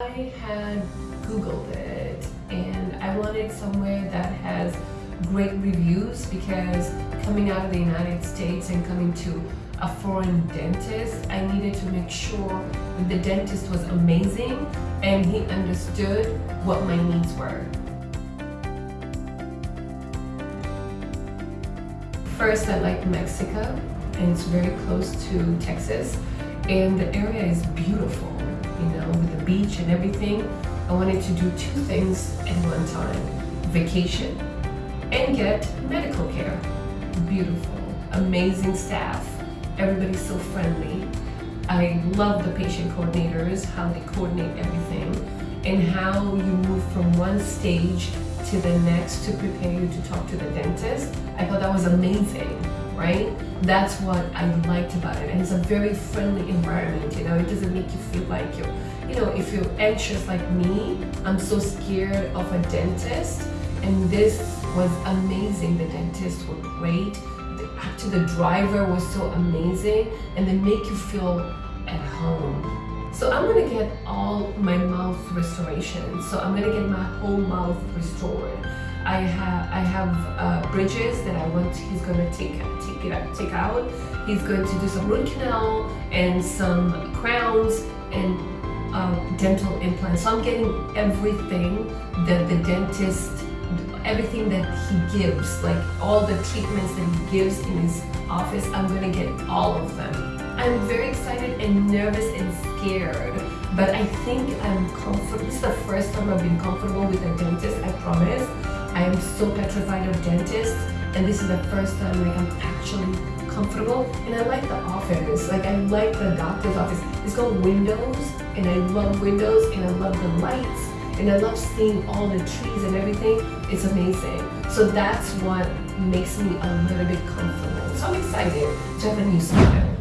I had Googled it and I wanted somewhere that has great reviews because coming out of the United States and coming to a foreign dentist, I needed to make sure that the dentist was amazing and he understood what my needs were. First, I like Mexico and it's very close to Texas and the area is beautiful you know, with the beach and everything. I wanted to do two things at one time. Vacation and get medical care. Beautiful, amazing staff. Everybody's so friendly. I love the patient coordinators, how they coordinate everything, and how you move from one stage to the next to prepare you to talk to the dentist. I thought that was amazing, right? That's what I liked about it. And it's a very friendly environment, you know, it doesn't make you feel like you're, you know, if you're anxious like me, I'm so scared of a dentist. And this was amazing. The dentists were great. The, actually, the driver was so amazing. And they make you feel at home. So I'm gonna get all my mouth restoration. So I'm gonna get my whole mouth restored. I have I have uh, bridges that I want. He's gonna take take it out, take out. He's going to do some root canal and some crowns and uh, dental implants. So I'm getting everything that the dentist, everything that he gives, like all the treatments that he gives in his office. I'm gonna get all of them. I'm very excited and nervous and scared, but I think I'm comfortable. This is the first time I've been comfortable with a dentist, I promise. I am so petrified of dentists, and this is the first time like I'm actually comfortable. And I like the office, like I like the doctor's office. It's got windows, and I love windows, and I love the lights, and I love seeing all the trees and everything. It's amazing. So that's what makes me a little bit comfortable. So I'm excited to have a new smile.